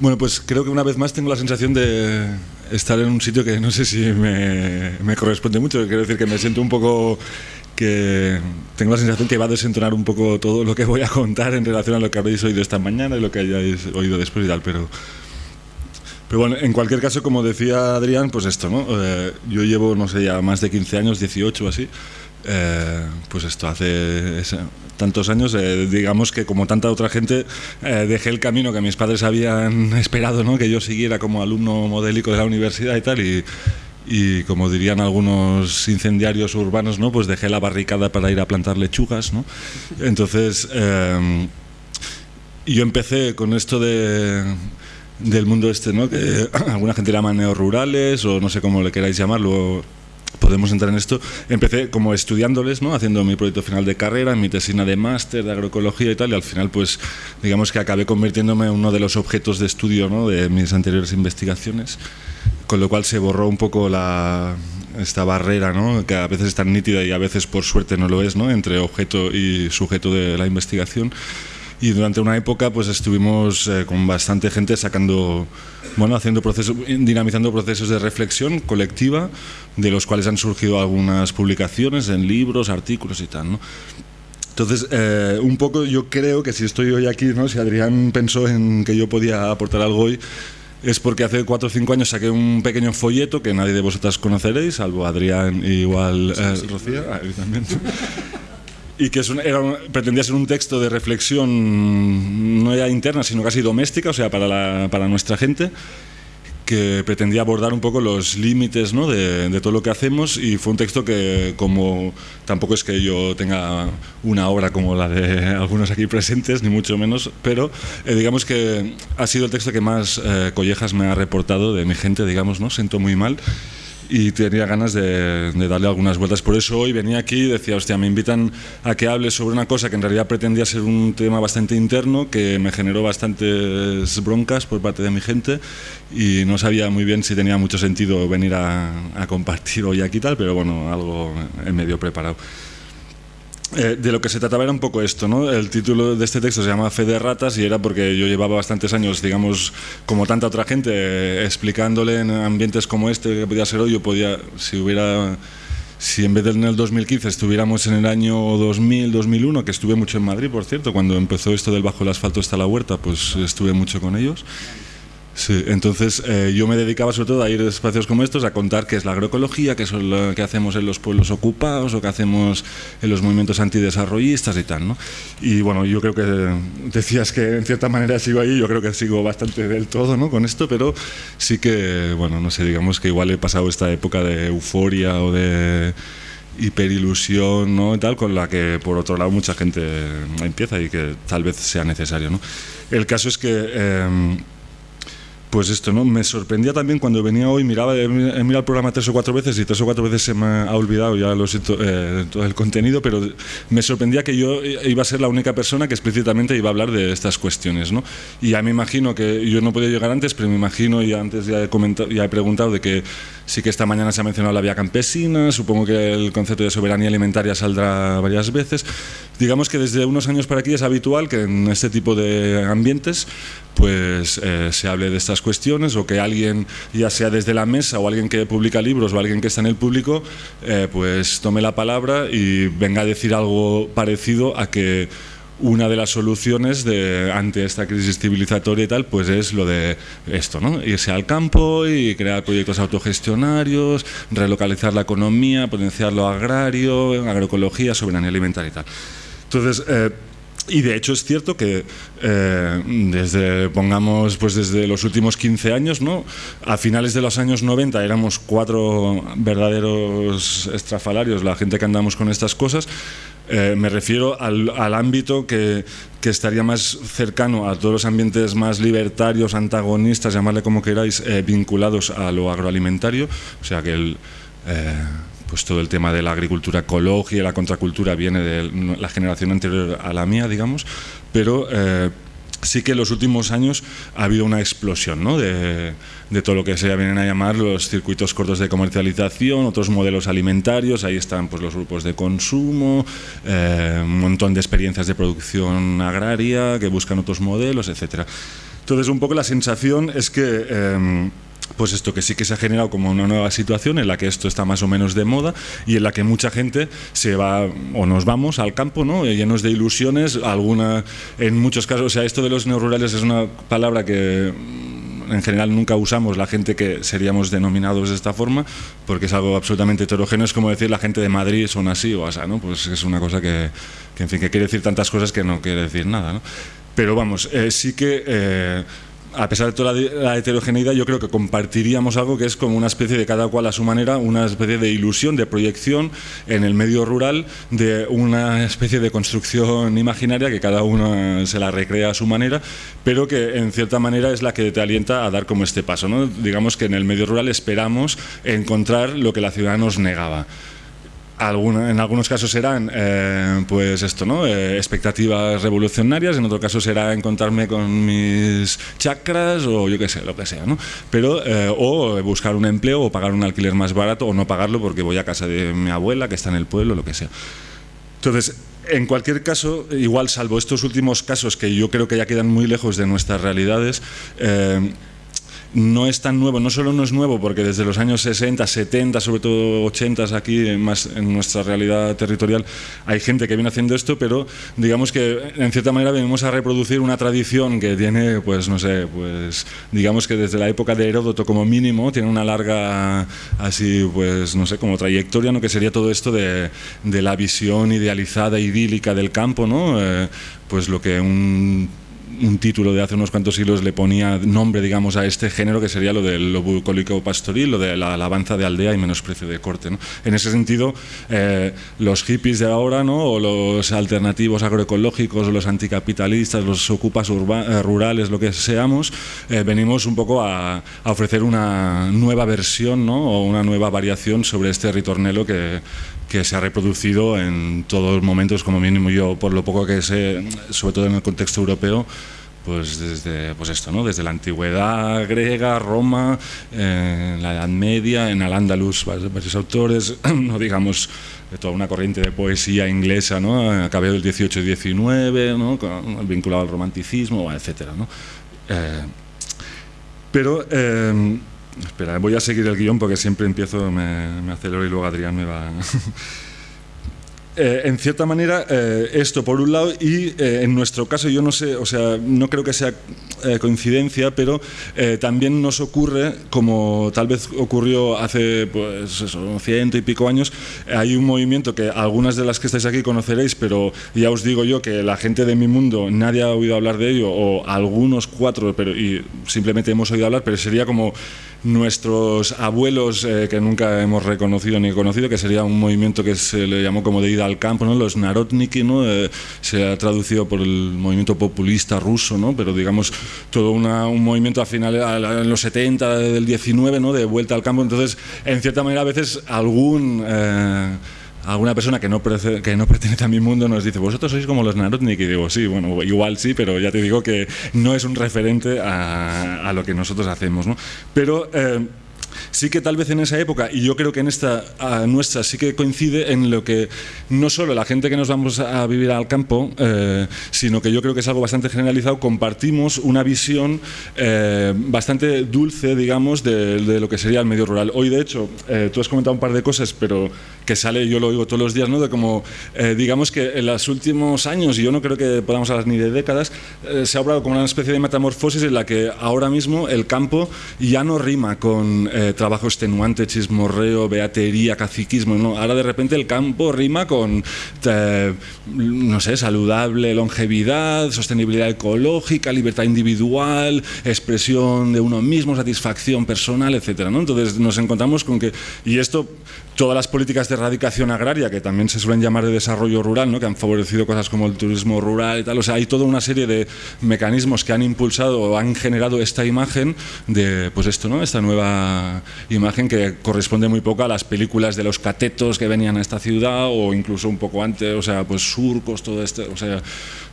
Bueno, pues creo que una vez más tengo la sensación de estar en un sitio que no sé si me, corresponde mucho. Quiero decir que me siento un poco que tengo la sensación que va a desentonar un poco todo lo que voy a contar en relación a lo que habéis oído esta mañana y lo que hayáis oído después y tal, pero... Pero bueno, en cualquier caso, como decía Adrián, pues esto, ¿no? Eh, yo llevo, no sé, ya más de 15 años, 18 o así, eh, pues esto, hace tantos años, eh, digamos que como tanta otra gente, dejé el camino que mis padres habían esperado, ¿no? Que yo siguiera como alumno modélico de la universidad y tal, y, como dirían algunos incendiarios urbanos, ¿no? pues dejé la barricada para ir a plantar lechugas. ¿no? Entonces, eh, yo empecé con esto de, del mundo este, ¿no? que alguna gente llama neorurales o no sé cómo le queráis llamarlo, podemos entrar en esto. Empecé como estudiándoles, ¿no? haciendo mi proyecto final de carrera, mi tesina de máster de agroecología y tal, y al final, pues, digamos que acabé convirtiéndome en uno de los objetos de estudio ¿no? de mis anteriores investigaciones con lo cual se borró un poco la, esta barrera, ¿no? que a veces es tan nítida y a veces por suerte no lo es, ¿no? entre objeto y sujeto de la investigación. Y durante una época pues estuvimos eh, con bastante gente sacando, bueno, haciendo procesos, dinamizando procesos de reflexión colectiva, de los cuales han surgido algunas publicaciones en libros, artículos y tal, ¿no? Entonces, eh, un poco yo creo que si estoy hoy aquí, ¿no? si Adrián pensó en que yo podía aportar algo hoy, es porque hace cuatro o cinco años saqué un pequeño folleto que nadie de vosotras conoceréis, salvo Adrián y igual eh, Rocío, ah, también. Y que pretendía ser un texto de reflexión no ya interna, sino casi doméstica, o sea, para, para nuestra gente que pretendía abordar un poco los límites ¿no? de, todo lo que hacemos y fue un texto que como tampoco es que yo tenga una obra como la de algunos aquí presentes, ni mucho menos, pero eh, digamos que ha sido el texto que más eh, collejas me ha reportado de mi gente, digamos, ¿no? Siento muy mal y tenía ganas de, darle algunas vueltas. Por eso hoy venía aquí y decía, hostia, me invitan a que hable sobre una cosa que en realidad pretendía ser un tema bastante interno, que me generó bastantes broncas por parte de mi gente y no sabía muy bien si tenía mucho sentido venir a, a compartir hoy aquí tal, pero bueno, algo en medio preparado. Eh, de lo que se trataba era un poco esto, ¿no? El título de este texto se llama Fe de ratas y era porque yo llevaba bastantes años, digamos, como tanta otra gente, explicándole en ambientes como este que podía ser hoy, yo podía, si hubiera, si en vez de en el 2015 estuviéramos en el año 2000, 2001, que estuve mucho en Madrid, por cierto, cuando empezó esto del bajo el asfalto hasta la huerta, pues estuve mucho con ellos. Sí, entonces eh, yo me dedicaba sobre todo a ir a espacios como estos a contar qué es la agroecología, qué es lo que hacemos en los pueblos ocupados o qué hacemos en los movimientos antidesarrollistas y tal, ¿no? Y bueno, yo creo que decías que en cierta manera sigo ahí, yo creo que sigo bastante del todo, ¿no? Con esto, pero sí que, bueno, no sé, digamos que igual he pasado esta época de euforia o de hiperilusión, ¿no? Tal, con la que por otro lado mucha gente empieza y que tal vez sea necesario, ¿no? El caso es que... Eh, pues esto, ¿no? Me sorprendía también cuando venía hoy, miraba, he mirado el programa tres o cuatro veces y tres o cuatro veces se me ha olvidado, ya lo eh, todo el contenido, pero me sorprendía que yo iba a ser la única persona que explícitamente iba a hablar de estas cuestiones, ¿no? Y ya me imagino que yo no podía llegar antes, pero me imagino, y antes ya he, comentado, ya he preguntado de que sí que esta mañana se ha mencionado la vía campesina, supongo que el concepto de soberanía alimentaria saldrá varias veces. Digamos que desde unos años para aquí es habitual que en este tipo de ambientes pues eh, se hable de estas cuestiones o que alguien, ya sea desde la mesa o alguien que publica libros o alguien que está en el público, eh, pues tome la palabra y venga a decir algo parecido a que una de las soluciones de, ante esta crisis civilizatoria y tal, pues es lo de esto, ¿no? Irse al campo y crear proyectos autogestionarios, relocalizar la economía, potenciar lo agrario, agroecología, soberanía alimentaria y tal. Entonces, eh, y de hecho es cierto que eh, desde, pongamos, pues desde los últimos 15 años, ¿no? a finales de los años 90 éramos cuatro verdaderos estrafalarios, la gente que andamos con estas cosas. Eh, me refiero al, al ámbito que, que, estaría más cercano a todos los ambientes más libertarios, antagonistas, llamarle como queráis, eh, vinculados a lo agroalimentario. O sea que el pues todo el tema de la agricultura ecológica la contracultura viene de la generación anterior a la mía, digamos, pero eh, sí que en los últimos años ha habido una explosión ¿no? de, todo lo que se vienen a llamar los circuitos cortos de comercialización, otros modelos alimentarios, ahí están pues, los grupos de consumo, eh, un montón de experiencias de producción agraria que buscan otros modelos, etcétera. Entonces, un poco la sensación es que... Em, pues esto que sí que se ha generado como una nueva situación en la que esto está más o menos de moda y en la que mucha gente se va o nos vamos al campo, ¿no? llenos de ilusiones, alguna en muchos casos, o sea, esto de los neorurales es una palabra que mm, en general nunca usamos la gente que seríamos denominados de esta forma, porque es algo absolutamente heterogéneo, es como decir la gente de Madrid son así o así, ¿no? Pues es una cosa que, en fin, que quiere decir tantas cosas que no quiere decir nada, ¿no? Pero vamos, eh, sí que eh, a pesar de toda la, heterogeneidad, yo creo que compartiríamos algo que es como una especie de cada cual a su manera, una especie de ilusión, de proyección en el medio rural, de una especie de construcción imaginaria que cada uno se la recrea a su manera, pero que en cierta manera es la que te alienta a dar como este paso. ¿no? Digamos que en el medio rural esperamos encontrar lo que la ciudad nos negaba en algunos casos serán eh, pues esto, ¿no? Eh, expectativas revolucionarias, en otro caso será encontrarme con mis chakras o yo qué sé, lo que sea, ¿no? Pero, eh, o buscar un empleo o pagar un alquiler más barato o no pagarlo porque voy a casa de mi abuela que está en el pueblo, lo que sea. Entonces, en cualquier caso, igual salvo estos últimos casos que yo creo que ya quedan muy lejos de nuestras realidades, no es tan nuevo, no solo no es nuevo, porque desde los años 60, 70, sobre todo 80 aquí, en nuestra realidad territorial, hay gente que viene haciendo esto, pero digamos que en cierta manera venimos a reproducir una tradición que tiene, pues no sé, pues digamos que desde la época de Heródoto como mínimo, tiene una larga, así, pues no sé, como trayectoria, ¿no? que sería todo esto de, la visión idealizada, idílica del campo, ¿no? Eh, pues lo que un un título de hace unos cuantos siglos le ponía nombre, digamos, a este género que sería lo del lo bucólico pastoril, lo de la alabanza de aldea y menosprecio de corte. En ese sentido, eh, los hippies de ahora, ¿no? o los alternativos agroecológicos, los anticapitalistas, los ocupas eh, rurales, lo que seamos, eh, venimos un poco a, ofrecer una nueva versión ¿no? o una nueva variación sobre este ritornelo que, que se ha reproducido en todos los momentos, como mínimo yo, por lo poco que sé, sobre todo en el contexto europeo, pues desde pues esto, ¿no? desde la antigüedad griega, Roma, la Edad Media, en Al-Ándalus, varios autores, no digamos de toda una corriente de poesía inglesa, ¿no? a del 18 y 19, ¿no? vinculado al romanticismo, etcétera, ¿no? Eh, pero eh, Espera, voy a seguir el guion porque siempre empiezo, me, acelero y luego Adrián me va... Eh, en cierta manera, eh, esto por un lado, y eh, en nuestro caso, yo no sé, o sea, no creo que sea coincidencia, pero también nos ocurre, como tal vez ocurrió hace, pues, ciento y pico años, hay un movimiento que algunas de las que estáis aquí conoceréis, pero ya os digo yo que la gente de mi mundo, nadie ha oído hablar de ello, o algunos cuatro, pero y simplemente hemos oído hablar, pero sería como nuestros abuelos que nunca hemos reconocido ni conocido, que sería un movimiento que se le llamó como de ida al campo, ¿no? los narodniki, ¿no? Eh, se ha traducido por el movimiento populista ruso, ¿no? pero digamos todo un movimiento a finales, en los 70, del 19, ¿no? de vuelta al campo. Entonces, en cierta manera, a veces algún... Eh, alguna persona que no, que no pertenece a mi mundo nos dice, vosotros sois como los Narodnik, y digo, sí, bueno, igual sí, pero ya te digo que no es un referente a, lo que nosotros hacemos. ¿no? Pero eh, sí que tal vez en esa época, y yo creo que en esta nuestra sí que coincide en lo que no solo la gente que nos vamos a vivir al campo, eh, sino que yo creo que es algo bastante generalizado, compartimos una visión eh, bastante dulce, digamos, de, lo que sería el medio rural. Hoy, de hecho, eh, tú has comentado un par de cosas, pero que sale, yo lo oigo todos los días, ¿no? de como, digamos que en los últimos años, y yo no creo que podamos hablar ni de décadas, se ha hablado como una especie de metamorfosis en la que ahora mismo el campo ya no rima con trabajo extenuante, chismorreo, beatería, caciquismo. ¿no? Ahora de repente el campo rima con, eh, no sé, saludable longevidad, sostenibilidad ecológica, libertad individual, expresión de uno mismo, satisfacción personal, etc. ¿no? Entonces nos encontramos con que, y esto todas las políticas de erradicación agraria, que también se suelen llamar de desarrollo rural, ¿no? que han favorecido cosas como el turismo rural y tal, o sea, hay toda una serie de mecanismos que han impulsado o han generado esta imagen de, pues esto, ¿no? esta nueva imagen que corresponde muy poco a las películas de los catetos que venían a esta ciudad o incluso un poco antes, o sea, pues surcos, todo esto, o sea,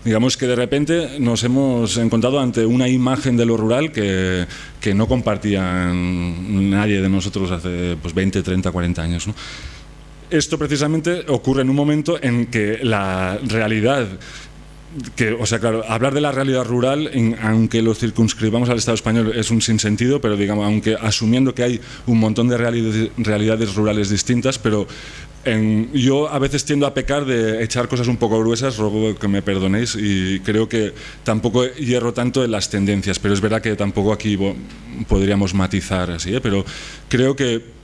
digamos que de repente nos hemos encontrado ante una imagen de lo rural que, que no compartían nadie de nosotros hace pues, 20, 30, 40 años. Esto precisamente ocurre en un momento en que la realidad que, o sea, claro, hablar de la realidad rural, aunque lo circunscribamos al Estado español, es un sinsentido, pero digamos, aunque asumiendo que hay un montón de realidades, rurales distintas, pero yo a veces tiendo a pecar de echar cosas un poco gruesas, ruego que me perdonéis, y creo que tampoco hierro tanto en las tendencias, pero es verdad que tampoco aquí podríamos matizar así, ¿eh? pero creo que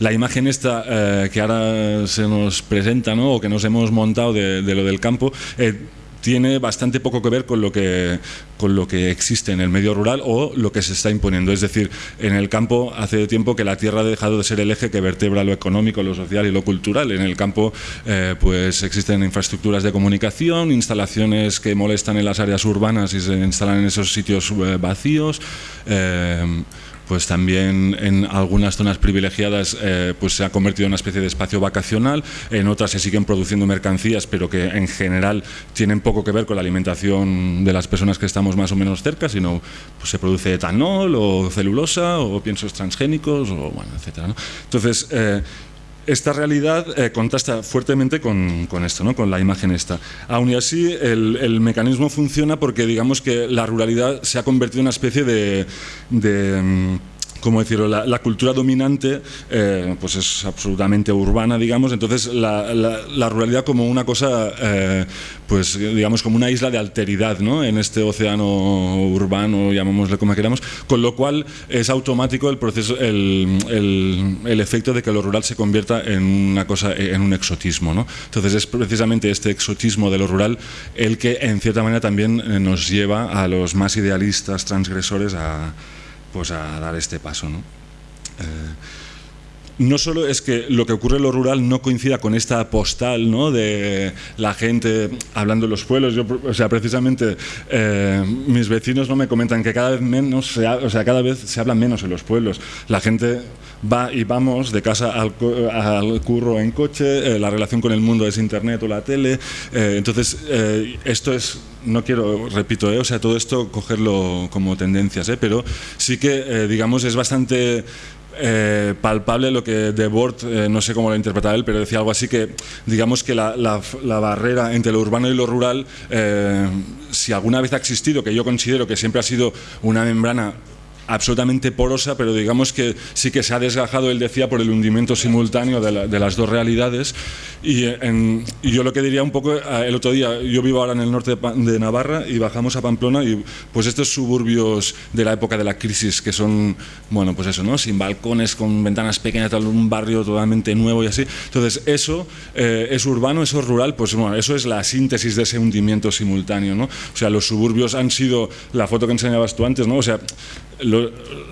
la imagen esta eh, que ahora se nos presenta, ¿no? o que nos hemos montado de, lo del campo, eh, tiene bastante poco que ver con lo que, con lo que existe en el medio rural o lo que se está imponiendo. Es decir, en el campo hace tiempo que la tierra ha dejado de ser el eje que vertebra lo económico, lo social y lo cultural. En el campo eh, pues existen infraestructuras de comunicación, instalaciones que molestan en las áreas urbanas y se instalan en esos sitios eh, vacíos. Eh, pues también en algunas zonas privilegiadas eh, pues se ha convertido en una especie de espacio vacacional, en otras se siguen produciendo mercancías, pero que en general tienen poco que ver con la alimentación de las personas que estamos más o menos cerca, sino pues se produce etanol o celulosa o piensos transgénicos, o bueno, etcétera. Entonces, eh, esta realidad eh, contrasta fuertemente con, esto, ¿no? con la imagen esta. Aún y así, el, mecanismo funciona porque digamos que la ruralidad se ha convertido en una especie de mm, como decirlo, la, cultura dominante eh, pues es absolutamente urbana, digamos, entonces la, ruralidad como una cosa, eh, pues digamos como una isla de alteridad ¿no? en este océano urbano, llamémosle como queramos, con lo cual es automático el proceso, el, el, efecto de que lo rural se convierta en una cosa, en un exotismo. ¿no? Entonces es precisamente este exotismo de lo rural el que en cierta manera también eh, nos lleva a los más idealistas, transgresores, a pues a dar este paso. ¿no? Eh, no solo es que lo que ocurre en lo rural no coincida con esta postal ¿no? de la gente hablando en los pueblos. Yo, o sea, precisamente eh, mis vecinos no me comentan que cada vez menos, se, o sea, cada vez se habla menos en los pueblos. La gente va y vamos de casa al, curro en coche, eh, la relación con el mundo es internet o la tele. entonces, esto es no quiero, repito, eh, o sea, todo esto cogerlo como tendencias, eh, pero sí que, eh, digamos, es bastante palpable lo que De Bort, no sé cómo lo interpretaba él, pero decía algo así que, digamos que la, la barrera entre lo urbano y lo rural, si alguna vez ha existido, que yo considero que siempre ha sido una membrana absolutamente porosa, pero digamos que sí que se ha desgajado, él decía, por el hundimiento simultáneo de, las dos realidades. Y, yo lo que diría un poco, eh, el otro día, yo vivo ahora en el norte de, Navarra y bajamos a Pamplona y pues estos suburbios de la época de la crisis que son, bueno, pues eso, ¿no? Sin balcones, con ventanas pequeñas, tal, un barrio totalmente nuevo y así. Entonces, eso eh, es urbano, eso es rural, pues bueno, eso es la síntesis de ese hundimiento simultáneo, ¿no? O sea, los suburbios han sido la foto que enseñabas tú antes, ¿no? O sea,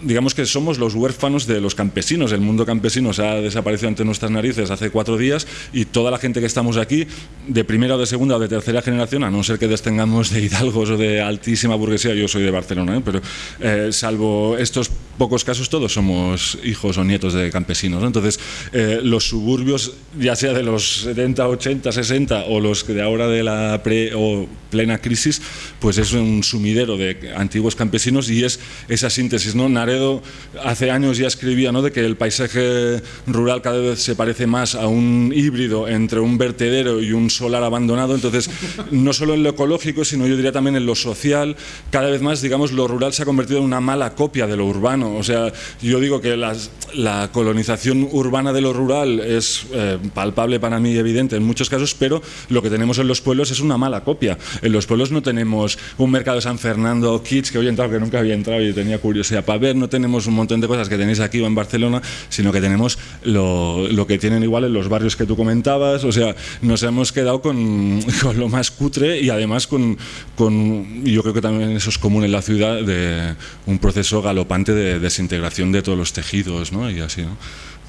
digamos que somos los huérfanos de los campesinos. El mundo campesino se ha desaparecido ante nuestras narices hace cuatro días y toda la gente que estamos aquí, de primera o de segunda o de tercera generación, a no ser que destengamos de hidalgos o de altísima burguesía, yo soy de Barcelona, ¿eh? pero eh, salvo estos pocos casos, todos somos hijos o nietos de campesinos. Entonces, eh, los suburbios, ya sea de los 70, 80, 60 o los de ahora de la pre o plena crisis, pues es un sumidero de antiguos campesinos y es esas síntesis. ¿no? Naredo hace años ya escribía ¿no? de que el paisaje rural cada vez se parece más a un híbrido entre un vertedero y un solar abandonado. Entonces, no solo en lo ecológico, sino yo diría también en lo social, cada vez más, digamos, lo rural se ha convertido en una mala copia de lo urbano. O sea, yo digo que la colonización urbana de lo rural es eh, palpable para mí, evidente en muchos casos, pero lo que tenemos en los pueblos es una mala copia. En los pueblos no tenemos un mercado de San Fernando Kids que hoy he entrado, que nunca había entrado y tenía curiosidad para ver, no tenemos un montón de cosas que tenéis aquí o en Barcelona, sino que tenemos lo, lo que tienen igual en los barrios que tú comentabas, o sea, nos hemos quedado con, con lo más cutre y además con, con, yo creo que también eso es común en la ciudad, de un proceso galopante de desintegración de todos los tejidos, ¿no? Y así, ¿no?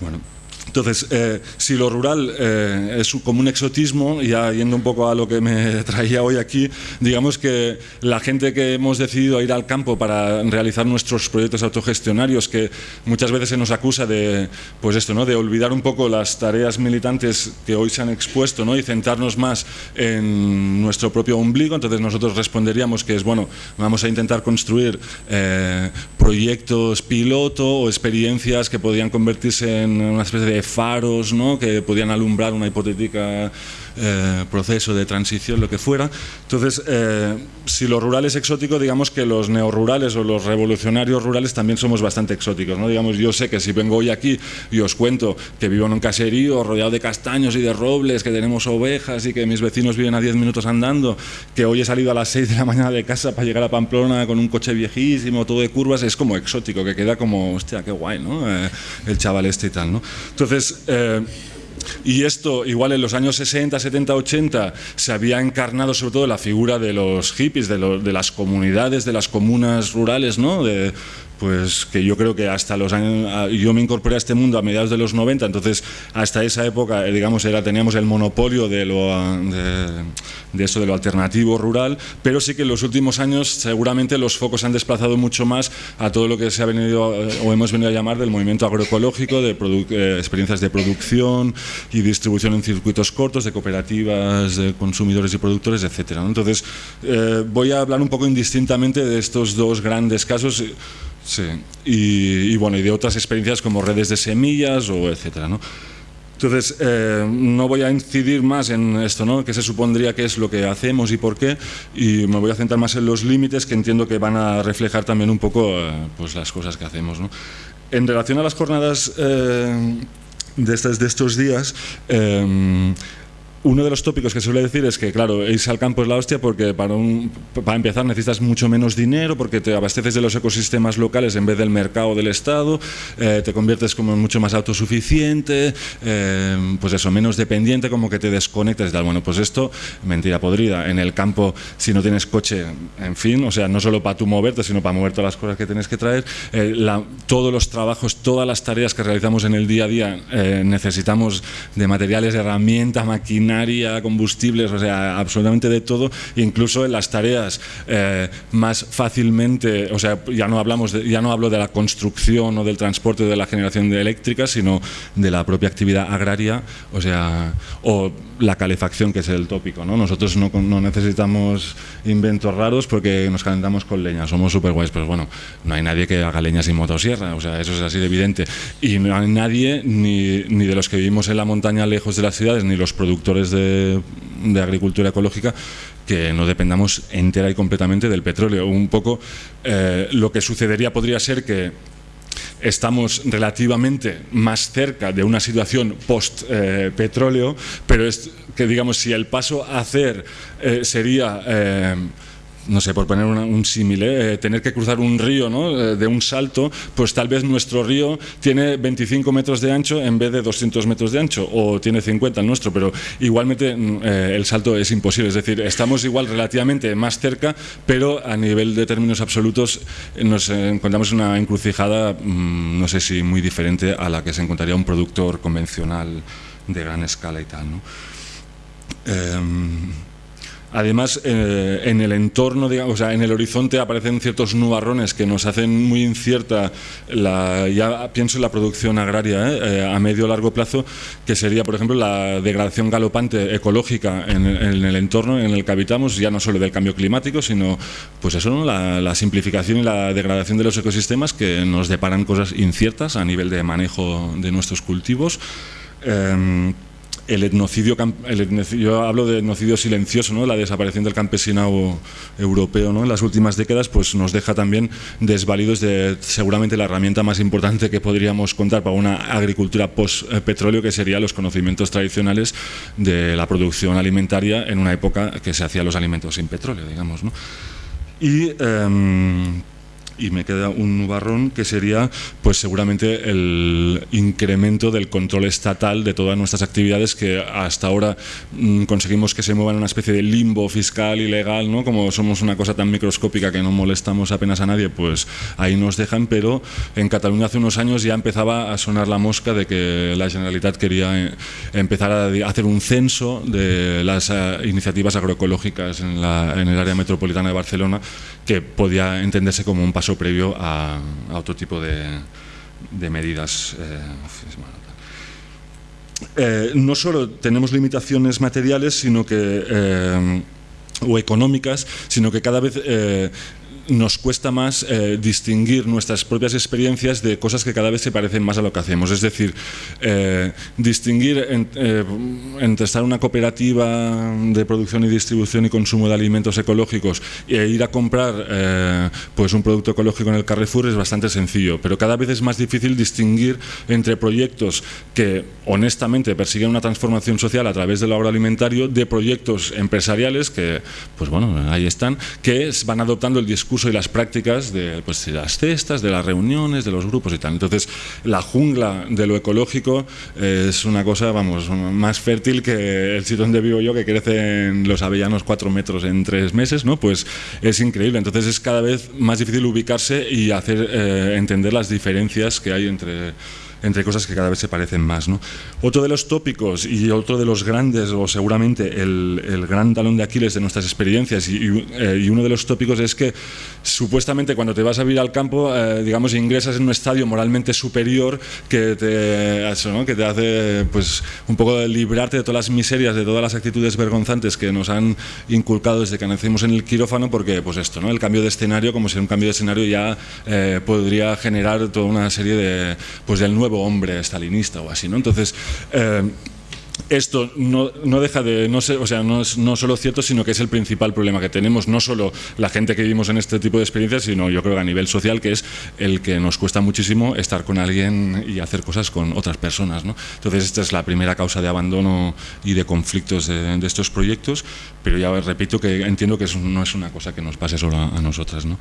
Bueno. Entonces, eh, si lo rural eh, es como un exotismo, ya yendo un poco a lo que me traía hoy aquí, digamos que la gente que hemos decidido ir al campo para realizar nuestros proyectos autogestionarios, que muchas veces se nos acusa de, pues esto, ¿no? de olvidar un poco las tareas militantes que hoy se han expuesto ¿no? y centrarnos más en nuestro propio ombligo, entonces nosotros responderíamos que es, bueno, vamos a intentar construir eh, proyectos piloto o experiencias que podrían convertirse en una especie de faros ¿no? que podían alumbrar una hipotética eh, proceso de transición, lo que fuera. Entonces, eh, si lo rural es exótico, digamos que los neorurales o los revolucionarios rurales también somos bastante exóticos. ¿no? Digamos, yo sé que si vengo hoy aquí y os cuento que vivo en un caserío rodeado de castaños y de robles, que tenemos ovejas y que mis vecinos viven a 10 minutos andando, que hoy he salido a las 6 de la mañana de casa para llegar a Pamplona con un coche viejísimo, todo de curvas, es como exótico, que queda como, hostia, qué guay, ¿no? Eh, el chaval este y tal, ¿no? Entonces, y esto, igual en los años 60, 70, 80, se había encarnado sobre todo la figura de los hippies, de, de las comunidades, de las comunas rurales, ¿no? De, pues que yo creo que hasta los años, yo me incorporé a este mundo a mediados de los 90, entonces hasta esa época, eh, digamos, era, teníamos el monopolio de, lo, de, eso, de lo alternativo rural, pero sí que en los últimos años seguramente los focos han desplazado mucho más a todo lo que se ha venido eh, o hemos venido a llamar del movimiento agroecológico, de eh, experiencias de producción y distribución en circuitos cortos, de cooperativas, de consumidores y productores, etcétera. Entonces, voy a hablar un poco indistintamente de estos dos grandes casos. Sí, y, bueno, y de otras experiencias como redes de semillas o etcétera, ¿no? Entonces, eh, no voy a incidir más en esto, ¿no? que se supondría que es lo que hacemos y por qué, y me voy a centrar más en los límites que entiendo que van a reflejar también un poco eh, pues las cosas que hacemos. ¿no? En relación a las jornadas eh, de, estos, de estos días, uno de los tópicos que suele decir es que, claro, irse al campo es la hostia porque para, un, para empezar necesitas mucho menos dinero, porque te abasteces de los ecosistemas locales en vez del mercado del Estado, eh, te conviertes como mucho más autosuficiente, eh, pues eso, menos dependiente, como que te desconectas y tal. Bueno, pues esto, mentira podrida. En el campo, si no tienes coche, en fin, o sea, no solo para tú moverte, sino para mover todas las cosas que tienes que traer, eh, todos los trabajos, todas las tareas que realizamos en el día a día, necesitamos de materiales, de herramienta, maquinaria, combustibles, o sea, absolutamente de todo, incluso en las tareas eh, más fácilmente, o sea, ya no hablamos de, ya no hablo de la construcción o del transporte o de la generación de eléctrica, sino de la propia actividad agraria, o sea, o la calefacción, que es el tópico, ¿no? Nosotros no, no necesitamos inventos raros porque nos calentamos con leña, somos súper guays, pero bueno, no hay nadie que haga leña sin motosierra, o sea, eso es así de evidente. Y no hay nadie, ni, ni de los que vivimos en la montaña lejos de las ciudades, ni los productores de, agricultura ecológica que no dependamos entera y completamente del petróleo. Un poco eh, lo que sucedería podría ser que estamos relativamente más cerca de una situación post-petróleo, pero es que digamos si el paso a hacer eh, sería... Eh, no sé, por poner un símil, eh, tener que cruzar un río ¿no? Eh, de un salto, pues tal vez nuestro río tiene 25 metros de ancho en vez de 200 metros de ancho, o tiene 50 el nuestro, pero igualmente mm, eh, el salto es imposible, es decir, estamos igual relativamente más cerca, pero a nivel de términos absolutos nos encontramos en una encrucijada, mm, no sé si muy diferente a la que se encontraría un productor convencional de gran escala y tal. ¿no? Em, Además, eh, en el entorno, digamos, o sea, en el horizonte aparecen ciertos nubarrones que nos hacen muy incierta, la, ya pienso en la producción agraria ¿eh? Eh, a medio o largo plazo, que sería, por ejemplo, la degradación galopante ecológica en, el entorno en el que habitamos, ya no solo del cambio climático, sino pues eso, la, la, simplificación y la degradación de los ecosistemas que nos deparan cosas inciertas a nivel de manejo de nuestros cultivos. El etnocidio, yo hablo de etnocidio silencioso, ¿no? la desaparición del campesinado europeo ¿no? en las últimas décadas, pues nos deja también desvalidos de seguramente la herramienta más importante que podríamos contar para una agricultura post-petróleo, que serían los conocimientos tradicionales de la producción alimentaria en una época que se hacían los alimentos sin petróleo, digamos. ¿no? Y em, y me queda un nubarrón que sería pues seguramente el incremento del control estatal de todas nuestras actividades que hasta ahora mm, conseguimos que se muevan en una especie de limbo fiscal y legal, ¿no? como somos una cosa tan microscópica que no molestamos apenas a nadie, pues ahí nos dejan, pero en Cataluña hace unos años ya empezaba a sonar la mosca de que la Generalitat quería eh, empezar a hacer un censo de las eh, iniciativas agroecológicas en, en el área metropolitana de Barcelona que podía entenderse como un paso previo a, otro tipo de, medidas. Eh, eh, no solo tenemos limitaciones materiales, sino que eh, o económicas, sino que cada vez nos cuesta más eh, distinguir nuestras propias experiencias de cosas que cada vez se parecen más a lo que hacemos. Es decir, eh, distinguir eh, entre estar en una cooperativa de producción y distribución y consumo de alimentos ecológicos e ir a comprar pues un producto ecológico en el Carrefour es bastante sencillo, pero cada vez es más difícil distinguir entre proyectos que honestamente persiguen una transformación social a través del agroalimentario de proyectos empresariales que, pues bueno, ahí están, que van adoptando el discurso y las prácticas de, pues, de las cestas, de las reuniones, de los grupos y tal. Entonces, la jungla de lo ecológico es una cosa, vamos, más fértil que el sitio donde vivo yo, que crecen los avellanos cuatro metros en tres meses, ¿no? Pues es increíble. Entonces es cada vez más difícil ubicarse y hacer eh, entender las diferencias que hay entre entre cosas que cada vez se parecen más. ¿no? Otro de los tópicos y otro de los grandes, o seguramente el, el gran talón de Aquiles de nuestras experiencias, y, eh, y, uno de los tópicos es que supuestamente cuando te vas a vivir al campo, eh, digamos, ingresas en un estadio moralmente superior que te, que te hace pues, un poco librarte de todas las miserias, de todas las actitudes vergonzantes que nos han inculcado desde que nacimos en el quirófano, porque pues esto, ¿no? el cambio de escenario, como si un cambio de escenario ya eh, podría generar toda una serie de, pues, del nuevo hombre estalinista o así, ¿no? Entonces, eh, esto no, no, deja de no ser, o sea, no es no solo cierto, sino que es el principal problema que tenemos, no solo la gente que vivimos en este tipo de experiencias, sino yo creo que a nivel social, que es el que nos cuesta muchísimo estar con alguien y hacer cosas con otras personas. ¿no? Entonces, esta es la primera causa de abandono y de conflictos de, de estos proyectos, pero ya repito que entiendo que eso no es una cosa que nos pase solo a, a nosotras. ¿no?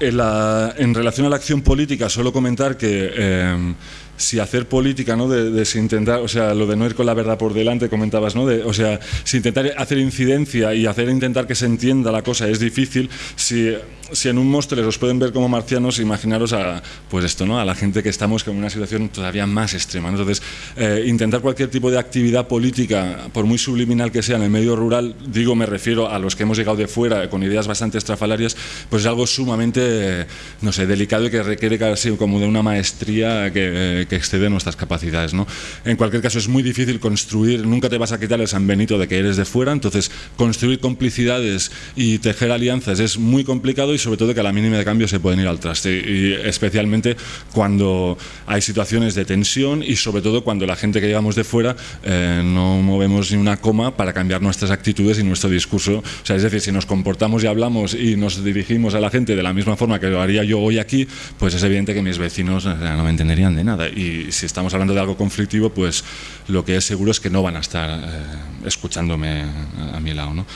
En, la, en, relación a la acción política, solo comentar que eh, si hacer política, ¿no? De, de, si intentar, o sea, lo de no ir con la verdad por delante, comentabas, ¿no? De, o sea, si intentar hacer incidencia y hacer intentar que se entienda la cosa es difícil, si, si en un Móstoles os pueden ver como marcianos, imaginaros a, pues esto, ¿no? A la gente que estamos en una situación todavía más extrema. Entonces, eh, intentar cualquier tipo de actividad política, por muy subliminal que sea en el medio rural, digo, me refiero a los que hemos llegado de fuera con ideas bastante estrafalarias, pues es algo sumamente, no sé, delicado y que requiere casi como de una maestría que que excede nuestras capacidades. ¿no? En cualquier caso, es muy difícil construir, nunca te vas a quitar el San Benito de que eres de fuera, entonces construir complicidades y tejer alianzas es muy complicado y sobre todo que a la mínima de cambio se pueden ir al traste, especialmente cuando hay situaciones de tensión y sobre todo cuando la gente que llegamos de fuera eh, no movemos ni una coma para cambiar nuestras actitudes y nuestro discurso. O sea, es decir, si nos comportamos y hablamos y nos dirigimos a la gente de la misma forma que lo haría yo hoy aquí, pues es evidente que mis vecinos no me entenderían de nada. Y si estamos hablando de algo conflictivo, pues lo que es seguro es que no van a estar eh, escuchándome a, a, mi lado. ¿no?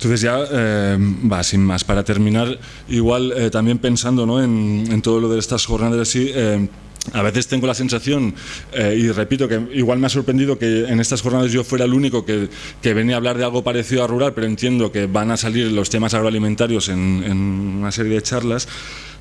Entonces ya, eh, va, sin más, para terminar, igual eh, también pensando ¿no? en, en, todo lo de estas jornadas así, eh, a veces tengo la sensación, eh, y repito que igual me ha sorprendido que en estas jornadas yo fuera el único que, que, venía a hablar de algo parecido a rural, pero entiendo que van a salir los temas agroalimentarios en, en una serie de charlas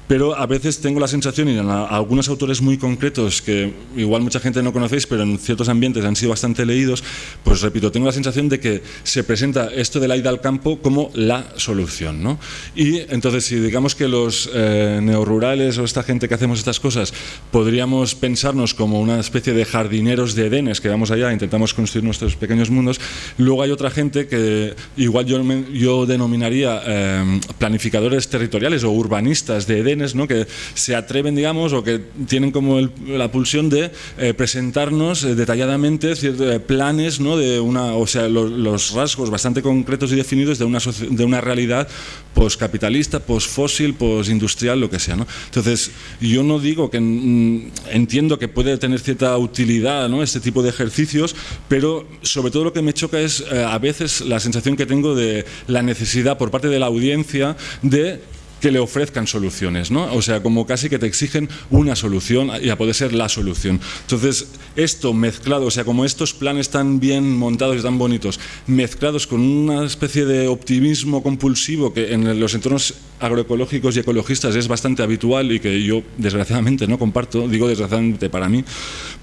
pero a veces tengo la sensación, y en algunos autores muy concretos, que igual mucha gente no conocéis, pero en ciertos ambientes han sido bastante leídos, pues repito, tengo la sensación de que se presenta esto de la ida al campo como la solución. ¿no? Y entonces, si digamos que los eh, neorurales o esta gente que hacemos estas cosas, podríamos pensarnos como una especie de jardineros de Edenes, que vamos allá, intentamos construir nuestros pequeños mundos, luego hay otra gente que igual yo, yo denominaría eh, planificadores territoriales o urbanistas de Edenes, ¿no? que se atreven, digamos, o que tienen como la pulsión de eh, presentarnos eh, detalladamente ciertos eh, planes, ¿no? de una, o sea, lo, los rasgos bastante concretos y definidos de una, de una realidad poscapitalista, posfósil, posindustrial, lo que sea. ¿no? Entonces, yo no digo que mm, entiendo que puede tener cierta utilidad ¿no? este tipo de ejercicios, pero sobre todo lo que me choca es a veces la sensación que tengo de la necesidad por parte de la audiencia de que le ofrezcan soluciones, ¿no? O sea, como casi que te exigen una solución y a poder ser la solución. Entonces, esto mezclado, o sea, como estos planes tan bien montados y tan bonitos, mezclados con una especie de optimismo compulsivo que en los entornos agroecológicos y ecologistas es bastante habitual y que yo desgraciadamente no comparto, digo desgraciadamente para mí,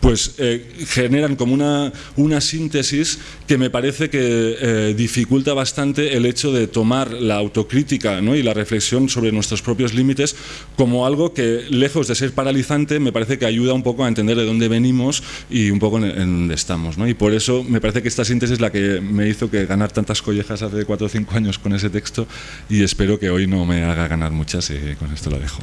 pues eh, generan como una, una síntesis que me parece que eh, dificulta bastante el hecho de tomar la autocrítica ¿no? y la reflexión sobre sobre nuestros propios límites como algo que, lejos de ser paralizante, me parece que ayuda un poco a entender de dónde venimos y un poco en, dónde estamos. ¿no? Y por eso me parece que esta síntesis es la que me hizo que ganar tantas collejas hace cuatro o cinco años con ese texto y espero que hoy no me haga ganar muchas y con esto lo dejo.